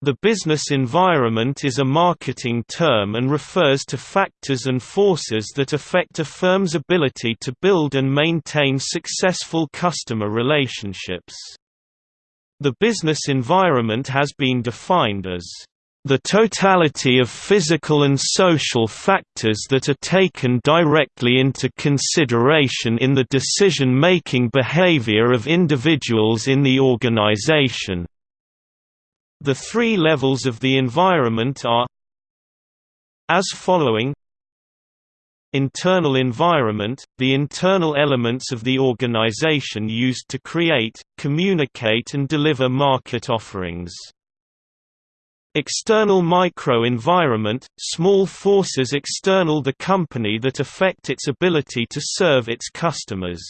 The business environment is a marketing term and refers to factors and forces that affect a firm's ability to build and maintain successful customer relationships. The business environment has been defined as the totality of physical and social factors that are taken directly into consideration in the decision-making behavior of individuals in the organization. The three levels of the environment are as following Internal environment – the internal elements of the organization used to create, communicate and deliver market offerings. External microenvironment – small forces external the company that affect its ability to serve its customers.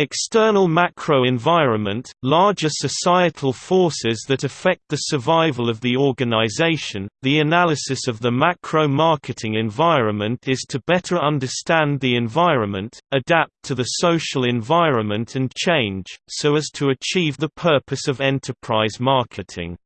External macro environment, larger societal forces that affect the survival of the organization. The analysis of the macro marketing environment is to better understand the environment, adapt to the social environment and change, so as to achieve the purpose of enterprise marketing.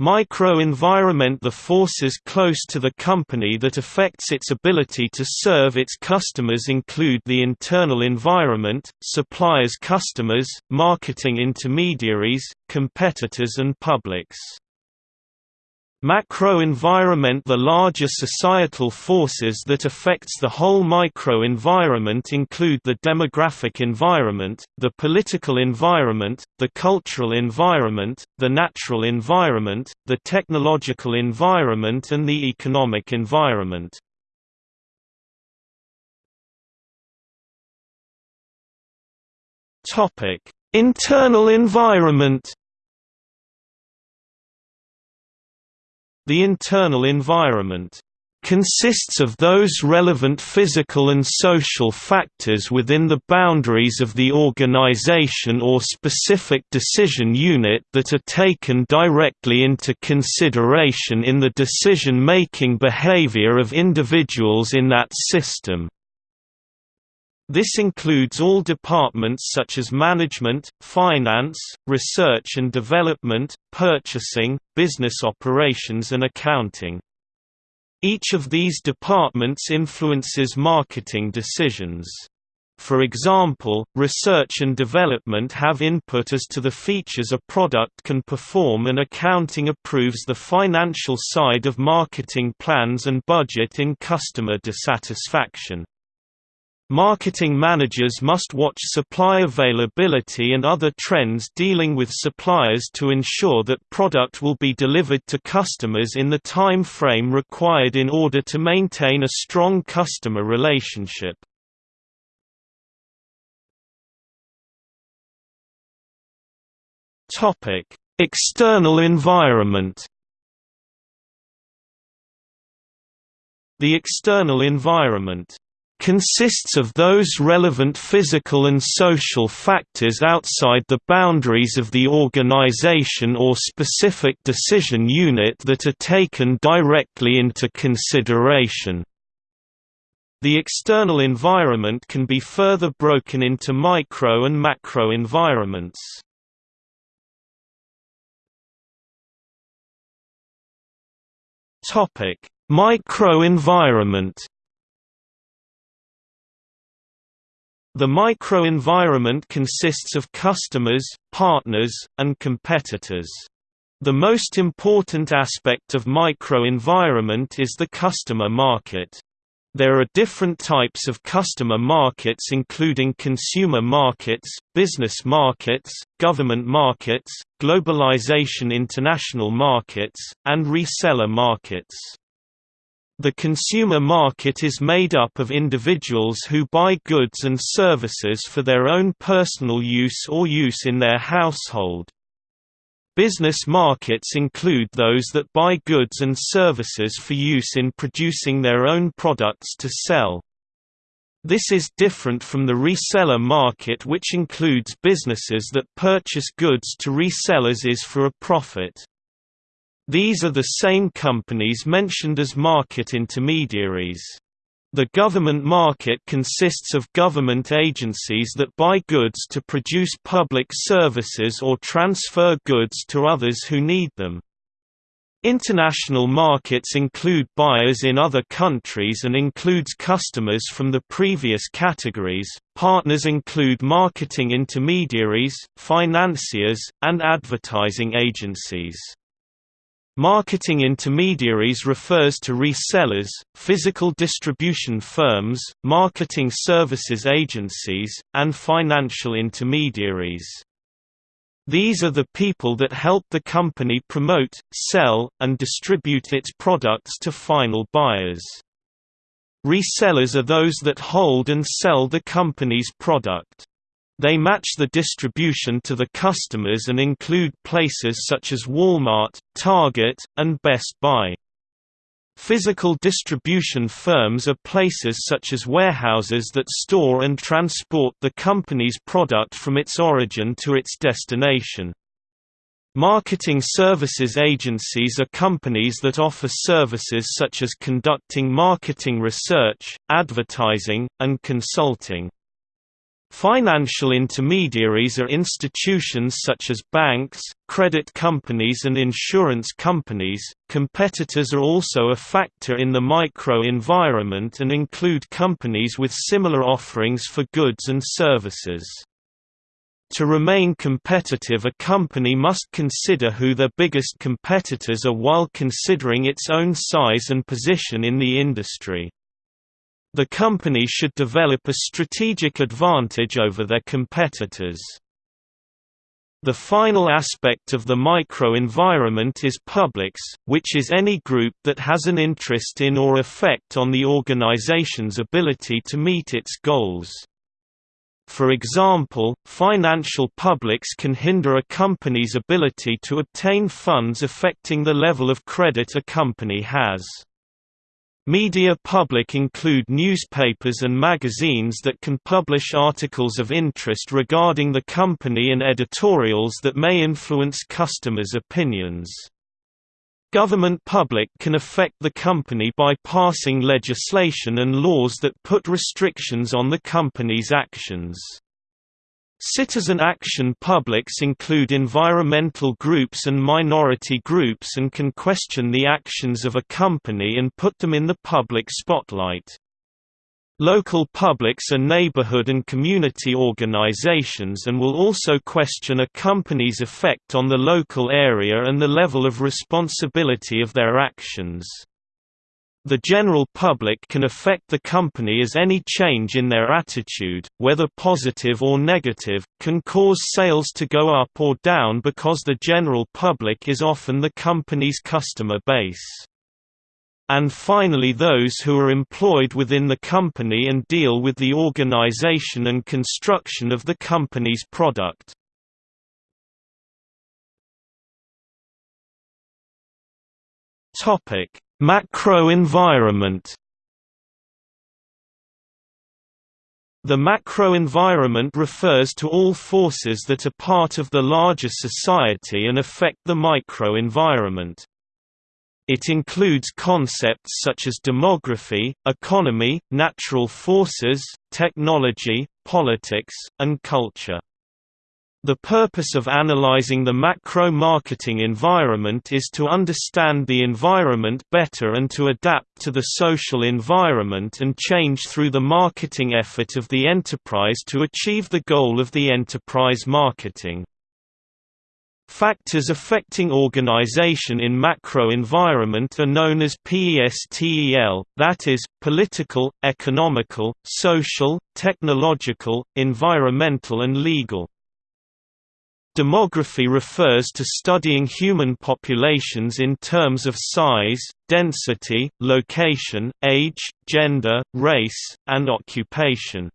Microenvironment The forces close to the company that affects its ability to serve its customers include the internal environment, suppliers customers, marketing intermediaries, competitors and publics. Macro-environment The larger societal forces that affects the whole micro-environment include the demographic environment, the political environment, the cultural environment, the natural environment, the technological environment and the economic environment. Internal environment The internal environment consists of those relevant physical and social factors within the boundaries of the organization or specific decision unit that are taken directly into consideration in the decision-making behavior of individuals in that system. This includes all departments such as management, finance, research and development, purchasing, business operations and accounting. Each of these departments influences marketing decisions. For example, research and development have input as to the features a product can perform and accounting approves the financial side of marketing plans and budget in customer dissatisfaction. Marketing managers must watch supply availability and other trends dealing with suppliers to ensure that product will be delivered to customers in the time frame required in order to maintain a strong customer relationship. External environment The external environment consists of those relevant physical and social factors outside the boundaries of the organization or specific decision unit that are taken directly into consideration. The external environment can be further broken into micro and macro environments. Microenvironment The microenvironment consists of customers, partners, and competitors. The most important aspect of microenvironment is the customer market. There are different types of customer markets including consumer markets, business markets, government markets, globalization international markets, and reseller markets. The consumer market is made up of individuals who buy goods and services for their own personal use or use in their household. Business markets include those that buy goods and services for use in producing their own products to sell. This is different from the reseller market which includes businesses that purchase goods to resellers is for a profit. These are the same companies mentioned as market intermediaries. The government market consists of government agencies that buy goods to produce public services or transfer goods to others who need them. International markets include buyers in other countries and includes customers from the previous categories. Partners include marketing intermediaries, financiers, and advertising agencies. Marketing intermediaries refers to resellers, physical distribution firms, marketing services agencies, and financial intermediaries. These are the people that help the company promote, sell, and distribute its products to final buyers. Resellers are those that hold and sell the company's product. They match the distribution to the customers and include places such as Walmart, Target, and Best Buy. Physical distribution firms are places such as warehouses that store and transport the company's product from its origin to its destination. Marketing services agencies are companies that offer services such as conducting marketing research, advertising, and consulting. Financial intermediaries are institutions such as banks, credit companies, and insurance companies. Competitors are also a factor in the micro environment and include companies with similar offerings for goods and services. To remain competitive a company must consider who their biggest competitors are while considering its own size and position in the industry. The company should develop a strategic advantage over their competitors. The final aspect of the microenvironment is publics, which is any group that has an interest in or effect on the organization's ability to meet its goals. For example, financial publics can hinder a company's ability to obtain funds affecting the level of credit a company has. Media public include newspapers and magazines that can publish articles of interest regarding the company and editorials that may influence customers' opinions. Government public can affect the company by passing legislation and laws that put restrictions on the company's actions. Citizen action publics include environmental groups and minority groups and can question the actions of a company and put them in the public spotlight. Local publics are neighborhood and community organizations and will also question a company's effect on the local area and the level of responsibility of their actions. The general public can affect the company as any change in their attitude, whether positive or negative, can cause sales to go up or down because the general public is often the company's customer base. And finally those who are employed within the company and deal with the organization and construction of the company's product. Topic Macro-environment The macro-environment refers to all forces that are part of the larger society and affect the micro-environment. It includes concepts such as demography, economy, natural forces, technology, politics, and culture. The purpose of analyzing the macro-marketing environment is to understand the environment better and to adapt to the social environment and change through the marketing effort of the enterprise to achieve the goal of the enterprise marketing. Factors affecting organization in macro-environment are known as PESTEL, that is, political, economical, social, technological, environmental and legal. Demography refers to studying human populations in terms of size, density, location, age, gender, race, and occupation.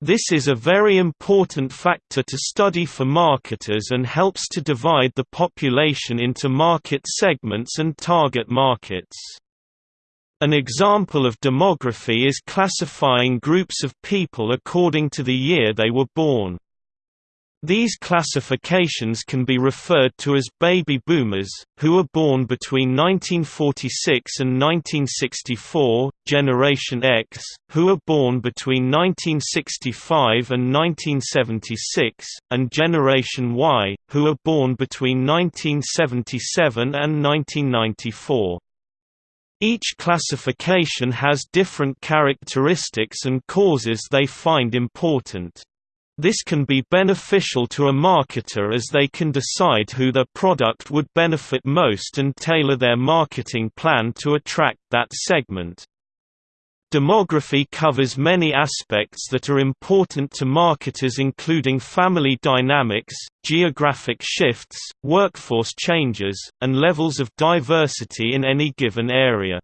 This is a very important factor to study for marketers and helps to divide the population into market segments and target markets. An example of demography is classifying groups of people according to the year they were born. These classifications can be referred to as baby boomers, who were born between 1946 and 1964, Generation X, who were born between 1965 and 1976, and Generation Y, who were born between 1977 and 1994. Each classification has different characteristics and causes they find important. This can be beneficial to a marketer as they can decide who their product would benefit most and tailor their marketing plan to attract that segment. Demography covers many aspects that are important to marketers including family dynamics, geographic shifts, workforce changes, and levels of diversity in any given area.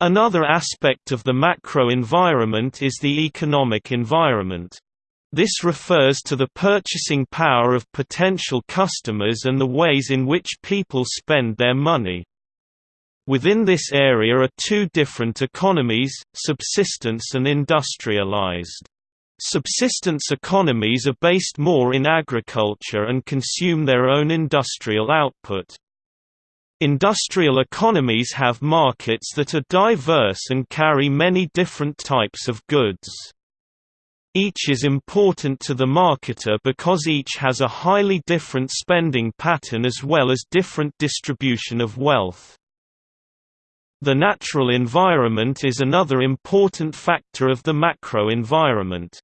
Another aspect of the macro environment is the economic environment. This refers to the purchasing power of potential customers and the ways in which people spend their money. Within this area are two different economies, subsistence and industrialized. Subsistence economies are based more in agriculture and consume their own industrial output. Industrial economies have markets that are diverse and carry many different types of goods. Each is important to the marketer because each has a highly different spending pattern as well as different distribution of wealth. The natural environment is another important factor of the macro environment.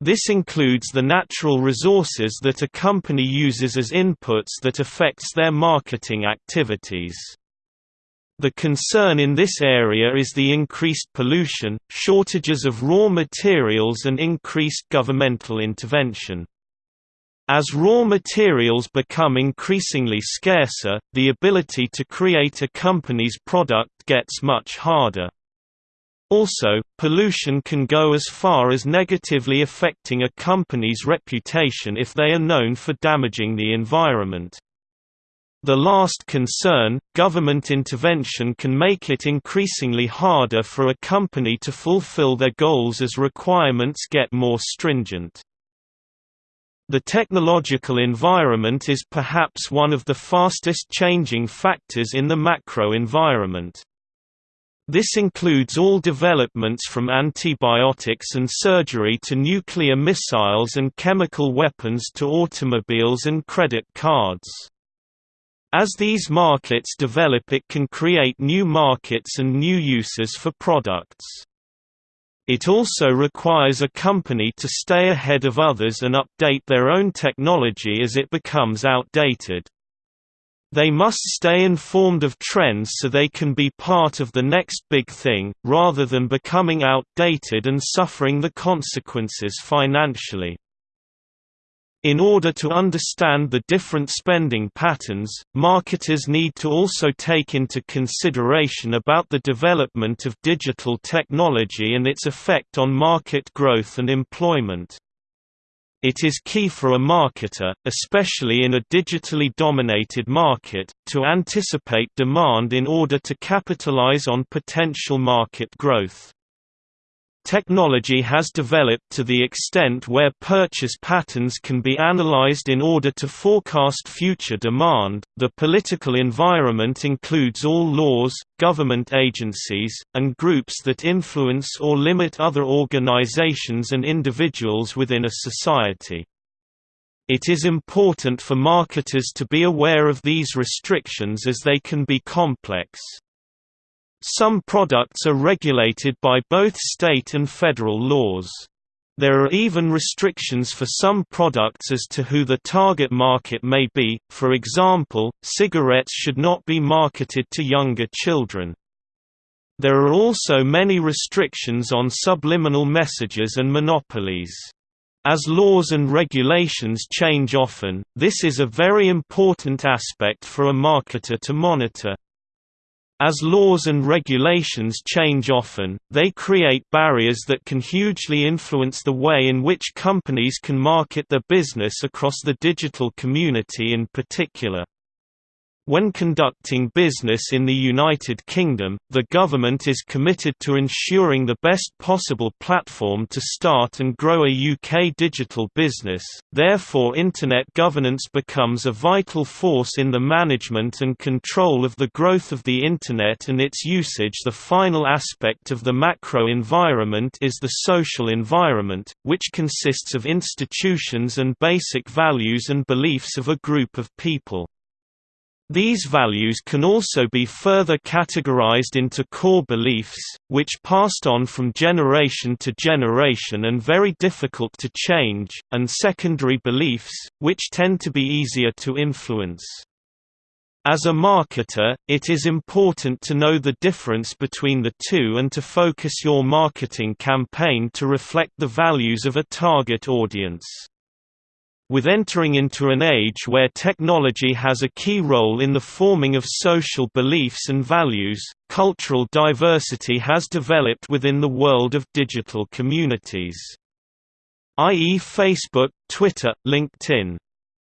This includes the natural resources that a company uses as inputs that affects their marketing activities. The concern in this area is the increased pollution, shortages of raw materials and increased governmental intervention. As raw materials become increasingly scarcer, the ability to create a company's product gets much harder. Also, pollution can go as far as negatively affecting a company's reputation if they are known for damaging the environment. The last concern, government intervention can make it increasingly harder for a company to fulfill their goals as requirements get more stringent. The technological environment is perhaps one of the fastest changing factors in the macro environment. This includes all developments from antibiotics and surgery to nuclear missiles and chemical weapons to automobiles and credit cards. As these markets develop it can create new markets and new uses for products. It also requires a company to stay ahead of others and update their own technology as it becomes outdated. They must stay informed of trends so they can be part of the next big thing, rather than becoming outdated and suffering the consequences financially. In order to understand the different spending patterns, marketers need to also take into consideration about the development of digital technology and its effect on market growth and employment. It is key for a marketer, especially in a digitally dominated market, to anticipate demand in order to capitalize on potential market growth. Technology has developed to the extent where purchase patterns can be analyzed in order to forecast future demand. The political environment includes all laws, government agencies, and groups that influence or limit other organizations and individuals within a society. It is important for marketers to be aware of these restrictions as they can be complex. Some products are regulated by both state and federal laws. There are even restrictions for some products as to who the target market may be, for example, cigarettes should not be marketed to younger children. There are also many restrictions on subliminal messages and monopolies. As laws and regulations change often, this is a very important aspect for a marketer to monitor. As laws and regulations change often, they create barriers that can hugely influence the way in which companies can market their business across the digital community in particular. When conducting business in the United Kingdom, the government is committed to ensuring the best possible platform to start and grow a UK digital business, therefore Internet governance becomes a vital force in the management and control of the growth of the Internet and its usage The final aspect of the macro environment is the social environment, which consists of institutions and basic values and beliefs of a group of people. These values can also be further categorized into core beliefs, which passed on from generation to generation and very difficult to change, and secondary beliefs, which tend to be easier to influence. As a marketer, it is important to know the difference between the two and to focus your marketing campaign to reflect the values of a target audience. With entering into an age where technology has a key role in the forming of social beliefs and values, cultural diversity has developed within the world of digital communities. i.e. Facebook, Twitter, LinkedIn.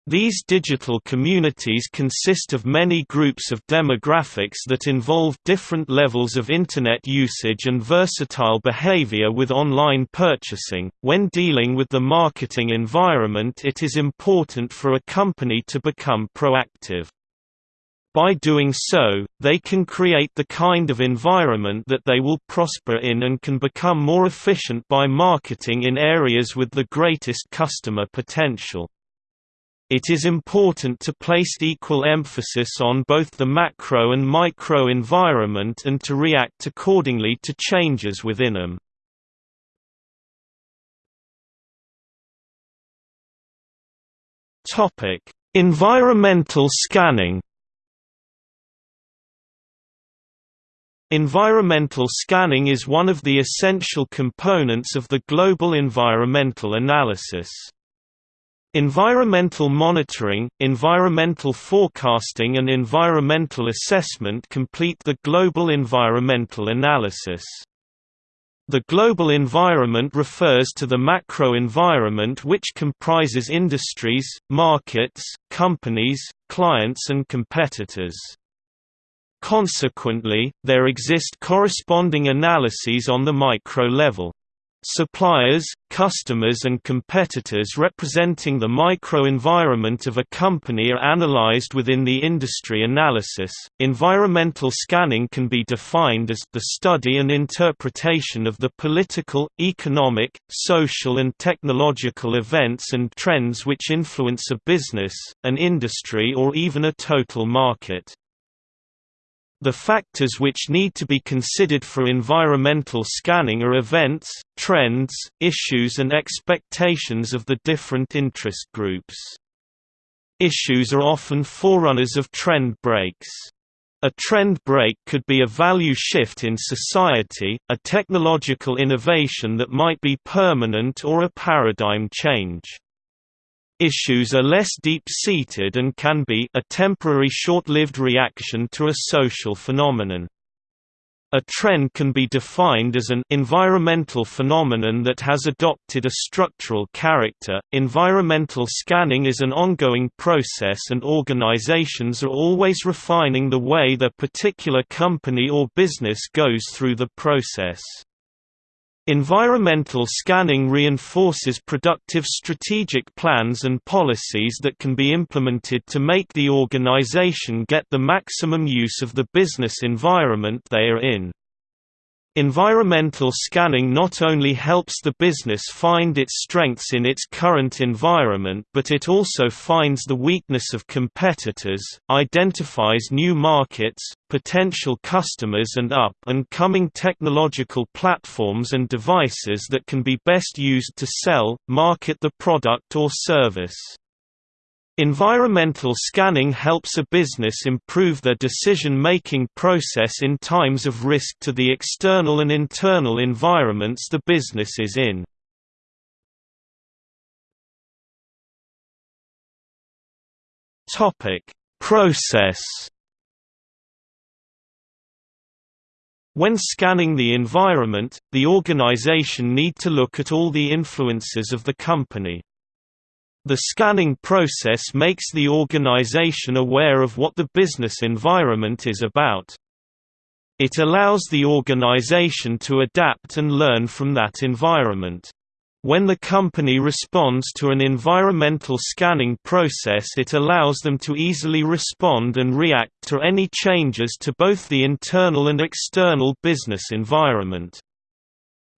These digital communities consist of many groups of demographics that involve different levels of Internet usage and versatile behavior with online purchasing. When dealing with the marketing environment, it is important for a company to become proactive. By doing so, they can create the kind of environment that they will prosper in and can become more efficient by marketing in areas with the greatest customer potential. It is important to place equal emphasis on both the macro and micro environment and to react accordingly to changes within them. Topic: Environmental scanning. Environmental scanning is one of the essential components of the global environmental analysis. Environmental monitoring, environmental forecasting and environmental assessment complete the global environmental analysis. The global environment refers to the macro environment which comprises industries, markets, companies, clients and competitors. Consequently, there exist corresponding analyses on the micro level. Suppliers, customers and competitors representing the microenvironment of a company are analyzed within the industry analysis. Environmental scanning can be defined as the study and interpretation of the political, economic, social and technological events and trends which influence a business, an industry or even a total market. The factors which need to be considered for environmental scanning are events, trends, issues and expectations of the different interest groups. Issues are often forerunners of trend breaks. A trend break could be a value shift in society, a technological innovation that might be permanent or a paradigm change. Issues are less deep-seated and can be a temporary short-lived reaction to a social phenomenon. A trend can be defined as an environmental phenomenon that has adopted a structural character. Environmental scanning is an ongoing process and organizations are always refining the way their particular company or business goes through the process. Environmental scanning reinforces productive strategic plans and policies that can be implemented to make the organization get the maximum use of the business environment they are in. Environmental scanning not only helps the business find its strengths in its current environment but it also finds the weakness of competitors, identifies new markets, potential customers and up-and-coming technological platforms and devices that can be best used to sell, market the product or service. Environmental scanning helps a business improve their decision-making process in times of risk to the external and internal environments the business is in. Process When scanning the environment, the organization need to look at all the influences of the company. The scanning process makes the organization aware of what the business environment is about. It allows the organization to adapt and learn from that environment. When the company responds to an environmental scanning process it allows them to easily respond and react to any changes to both the internal and external business environment.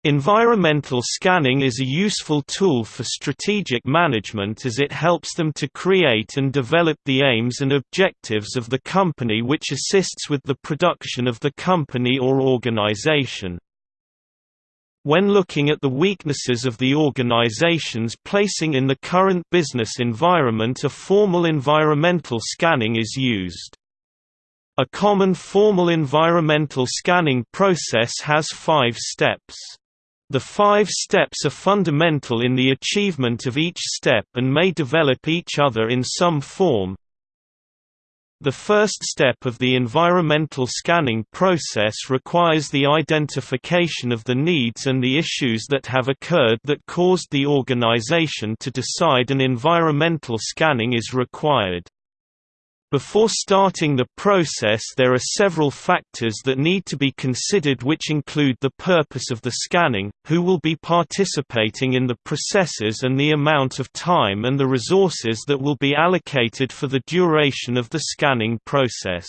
Environmental scanning is a useful tool for strategic management as it helps them to create and develop the aims and objectives of the company which assists with the production of the company or organization. When looking at the weaknesses of the organizations placing in the current business environment a formal environmental scanning is used. A common formal environmental scanning process has five steps. The five steps are fundamental in the achievement of each step and may develop each other in some form. The first step of the environmental scanning process requires the identification of the needs and the issues that have occurred that caused the organization to decide an environmental scanning is required. Before starting the process there are several factors that need to be considered which include the purpose of the scanning, who will be participating in the processes and the amount of time and the resources that will be allocated for the duration of the scanning process.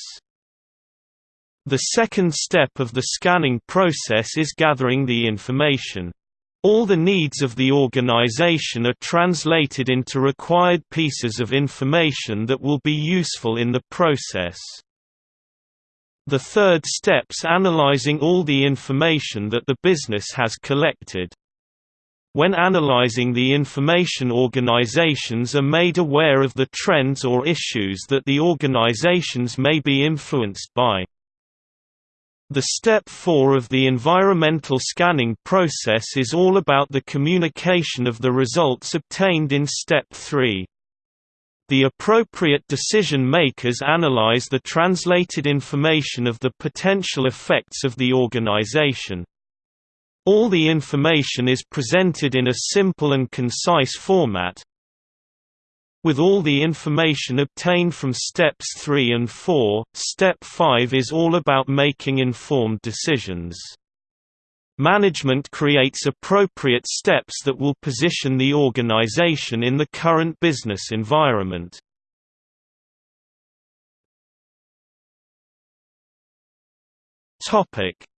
The second step of the scanning process is gathering the information. All the needs of the organization are translated into required pieces of information that will be useful in the process. The third step's analyzing all the information that the business has collected. When analyzing the information organizations are made aware of the trends or issues that the organizations may be influenced by. The step 4 of the environmental scanning process is all about the communication of the results obtained in step 3. The appropriate decision makers analyze the translated information of the potential effects of the organization. All the information is presented in a simple and concise format, with all the information obtained from steps 3 and 4, step 5 is all about making informed decisions. Management creates appropriate steps that will position the organization in the current business environment.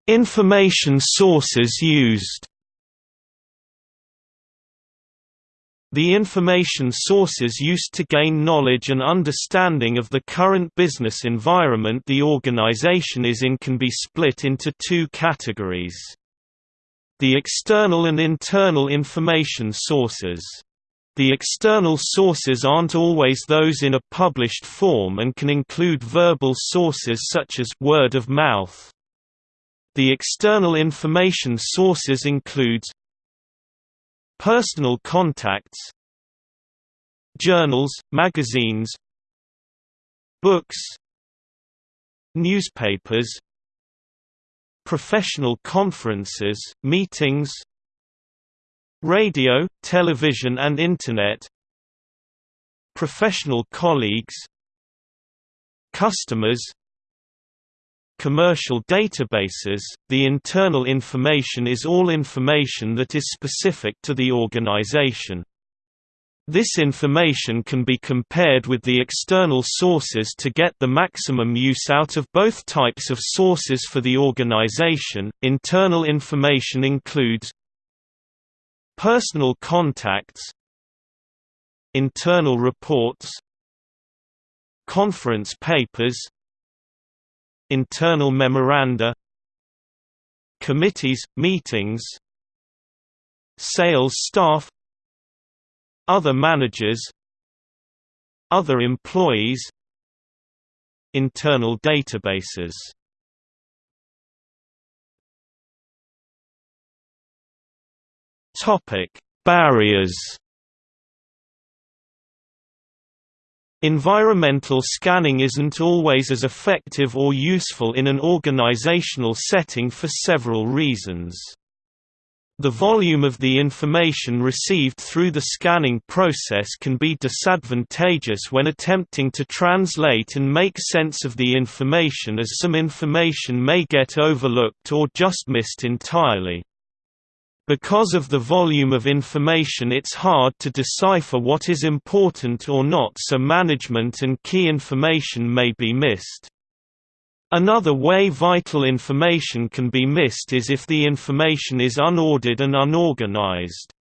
Information sources used The information sources used to gain knowledge and understanding of the current business environment the organization is in can be split into two categories. The external and internal information sources. The external sources aren't always those in a published form and can include verbal sources such as word of mouth. The external information sources includes Personal contacts Journals, magazines Books Newspapers Professional conferences, meetings Radio, television and Internet Professional colleagues Customers commercial databases, the internal information is all information that is specific to the organization. This information can be compared with the external sources to get the maximum use out of both types of sources for the organization. Internal information includes personal contacts, internal reports, conference papers, internal memoranda committees, meetings sales staff other managers other employees internal databases. Topic barriers Environmental scanning isn't always as effective or useful in an organizational setting for several reasons. The volume of the information received through the scanning process can be disadvantageous when attempting to translate and make sense of the information as some information may get overlooked or just missed entirely. Because of the volume of information it's hard to decipher what is important or not so management and key information may be missed. Another way vital information can be missed is if the information is unordered and unorganized.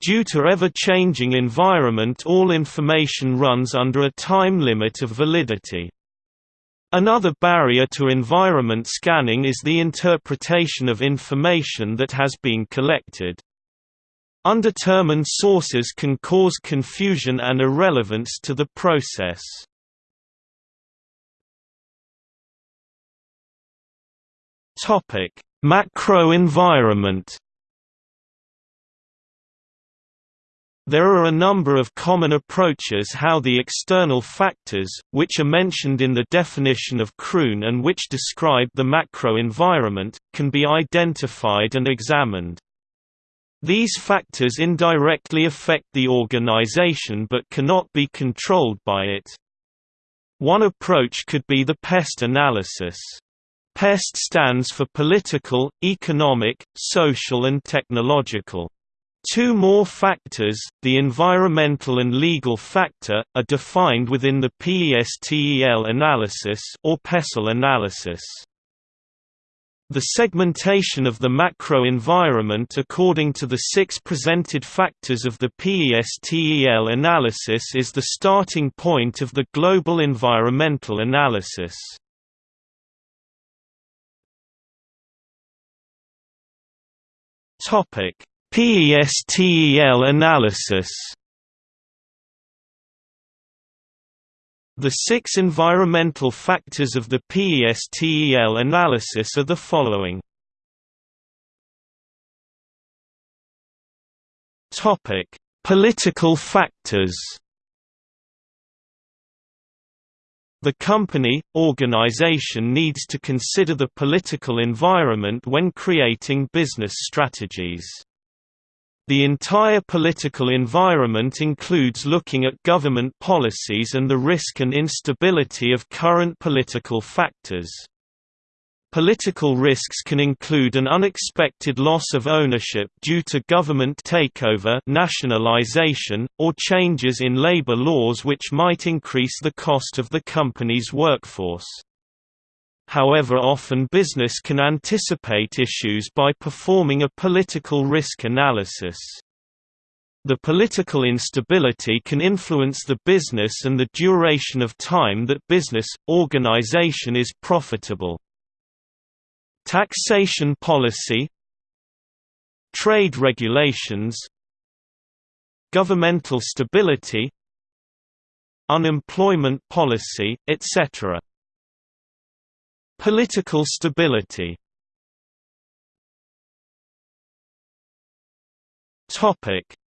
Due to ever-changing environment all information runs under a time limit of validity. Another barrier to environment scanning is the interpretation of information that has been collected. Undetermined sources can cause confusion and irrelevance to the process. Macro environment. There are a number of common approaches how the external factors, which are mentioned in the definition of Kroon and which describe the macro environment, can be identified and examined. These factors indirectly affect the organization but cannot be controlled by it. One approach could be the PEST analysis. PEST stands for political, economic, social and technological. Two more factors, the environmental and legal factor, are defined within the PESTEL analysis or PESTEL analysis. The segmentation of the macro environment according to the six presented factors of the PESTEL analysis is the starting point of the global environmental analysis. Topic: PESTEL analysis. The six environmental factors of the PESTEL analysis are the following. Topic: Political factors. The company, organization needs to consider the political environment when creating business strategies. The entire political environment includes looking at government policies and the risk and instability of current political factors. Political risks can include an unexpected loss of ownership due to government takeover nationalization, or changes in labor laws which might increase the cost of the company's workforce. However often business can anticipate issues by performing a political risk analysis. The political instability can influence the business and the duration of time that business, organization is profitable. Taxation policy Trade regulations Governmental stability Unemployment policy, etc. Political stability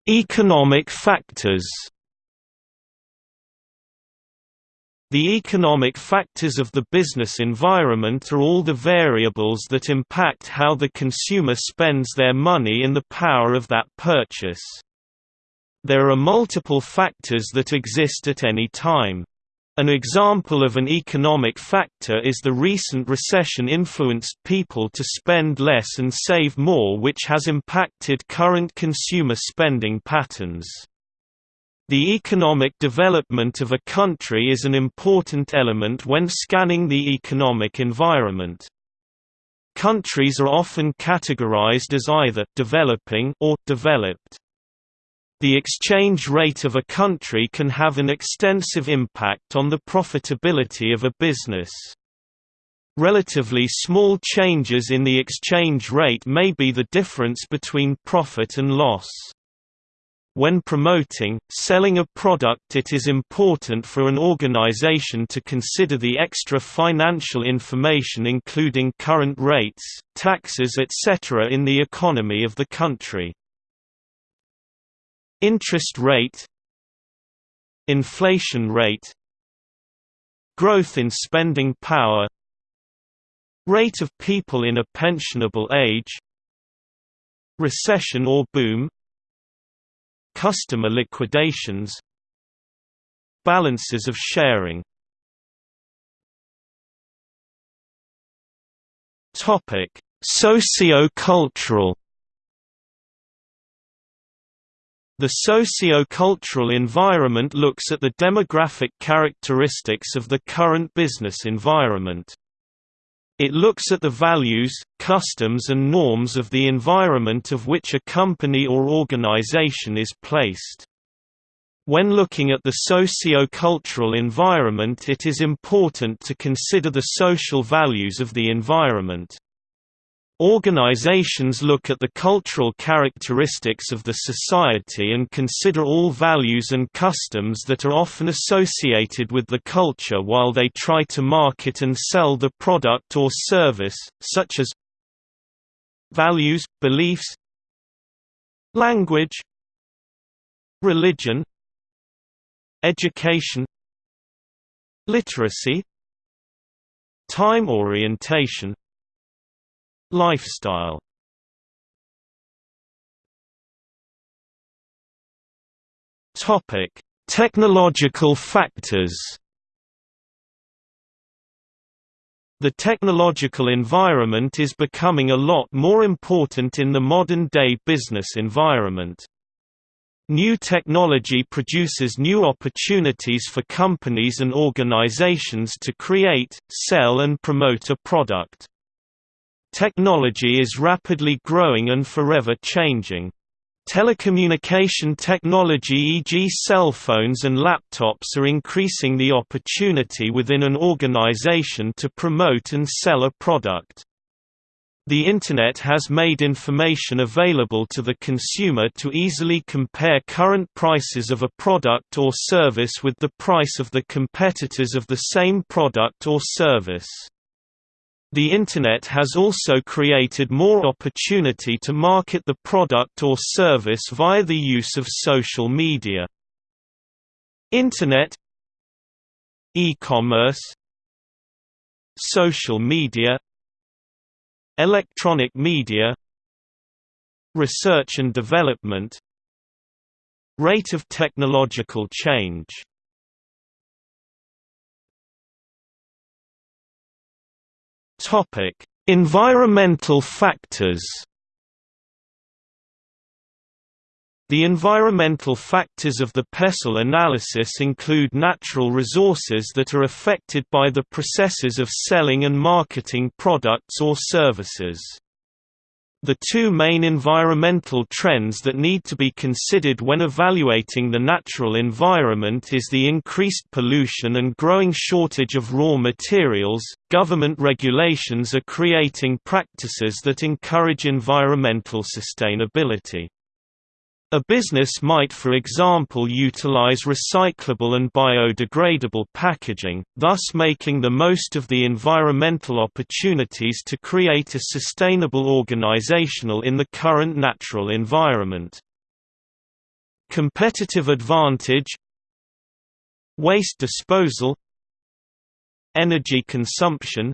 Economic factors The economic factors of the business environment are all the variables that impact how the consumer spends their money and the power of that purchase. There are multiple factors that exist at any time. An example of an economic factor is the recent recession influenced people to spend less and save more which has impacted current consumer spending patterns. The economic development of a country is an important element when scanning the economic environment. Countries are often categorized as either developing or developed. The exchange rate of a country can have an extensive impact on the profitability of a business. Relatively small changes in the exchange rate may be the difference between profit and loss. When promoting, selling a product it is important for an organization to consider the extra financial information including current rates, taxes etc. in the economy of the country. Interest rate Inflation rate Growth in spending power Rate of people in a pensionable age recession or boom customer liquidations balances of sharing. Topic socio-cultural The socio-cultural environment looks at the demographic characteristics of the current business environment. It looks at the values, customs and norms of the environment of which a company or organization is placed. When looking at the socio-cultural environment it is important to consider the social values of the environment. Organizations look at the cultural characteristics of the society and consider all values and customs that are often associated with the culture while they try to market and sell the product or service, such as values, beliefs, language, religion, education, literacy, time orientation, Lifestyle Topic: Technological factors. The technological environment is becoming a lot more important in the modern-day business environment. New technology produces new opportunities for companies and organizations to create, sell and promote a product. Technology is rapidly growing and forever changing. Telecommunication technology e.g. cell phones and laptops are increasing the opportunity within an organization to promote and sell a product. The Internet has made information available to the consumer to easily compare current prices of a product or service with the price of the competitors of the same product or service. The Internet has also created more opportunity to market the product or service via the use of social media. Internet E-commerce Social media Electronic media Research and development Rate of technological change Topic: Environmental factors. The environmental factors of the PESTEL analysis include natural resources that are affected by the processes of selling and marketing products or services. The two main environmental trends that need to be considered when evaluating the natural environment is the increased pollution and growing shortage of raw materials. Government regulations are creating practices that encourage environmental sustainability. A business might for example utilize recyclable and biodegradable packaging, thus making the most of the environmental opportunities to create a sustainable organizational in the current natural environment. Competitive advantage Waste disposal Energy consumption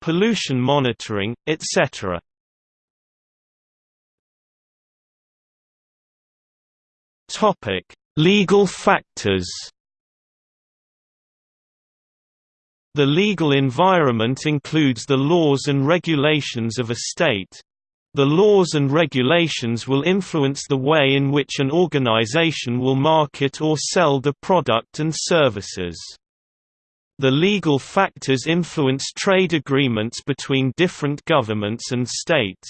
Pollution monitoring, etc. Topic: Legal factors. The legal environment includes the laws and regulations of a state. The laws and regulations will influence the way in which an organization will market or sell the product and services. The legal factors influence trade agreements between different governments and states.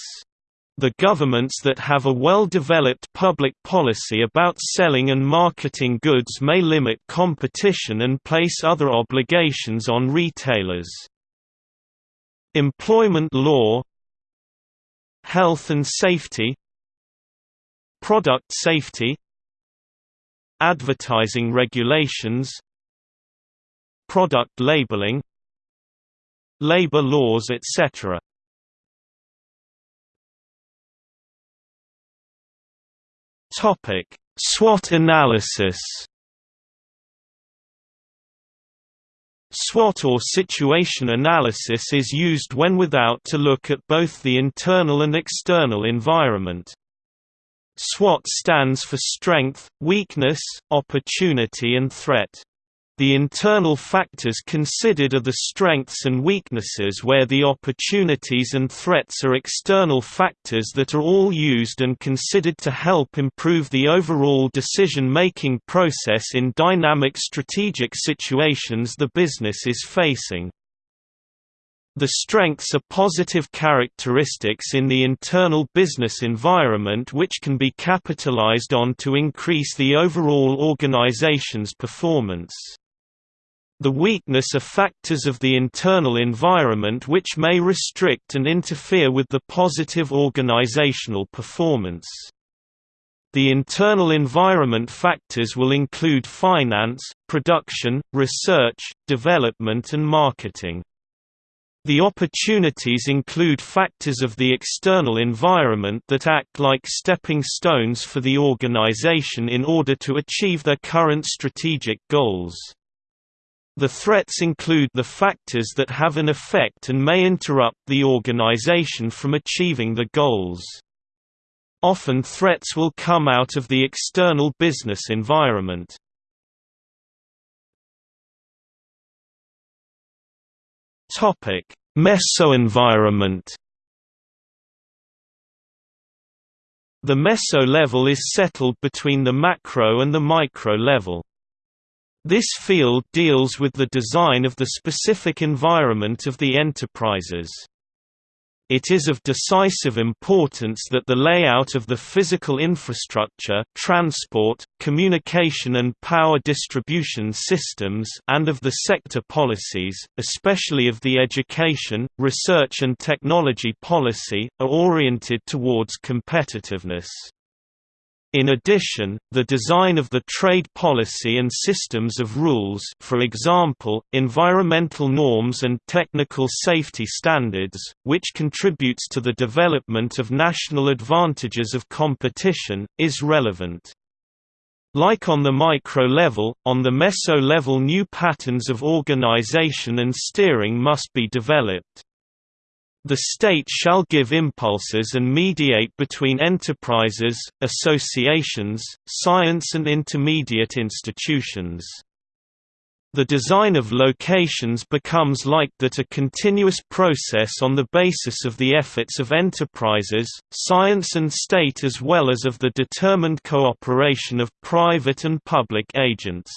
The governments that have a well-developed public policy about selling and marketing goods may limit competition and place other obligations on retailers. Employment law Health and safety Product safety Advertising regulations Product labeling Labor laws etc. Topic: SWOT analysis. SWOT or situation analysis is used when without to look at both the internal and external environment. SWOT stands for strength, weakness, opportunity and threat. The internal factors considered are the strengths and weaknesses where the opportunities and threats are external factors that are all used and considered to help improve the overall decision-making process in dynamic strategic situations the business is facing. The strengths are positive characteristics in the internal business environment which can be capitalized on to increase the overall organization's performance. The weakness are factors of the internal environment which may restrict and interfere with the positive organizational performance. The internal environment factors will include finance, production, research, development and marketing. The opportunities include factors of the external environment that act like stepping stones for the organization in order to achieve their current strategic goals. The threats include the factors that have an effect and may interrupt the organization from achieving the goals. Often threats will come out of the external business environment. Topic: Mesoenvironment The meso level is settled between the macro and the micro level. This field deals with the design of the specific environment of the enterprises. It is of decisive importance that the layout of the physical infrastructure transport, communication and power distribution systems and of the sector policies, especially of the education, research and technology policy, are oriented towards competitiveness. In addition, the design of the trade policy and systems of rules for example, environmental norms and technical safety standards, which contributes to the development of national advantages of competition, is relevant. Like on the micro level, on the meso level new patterns of organization and steering must be developed. The state shall give impulses and mediate between enterprises, associations, science and intermediate institutions. The design of locations becomes like that a continuous process on the basis of the efforts of enterprises, science and state as well as of the determined cooperation of private and public agents.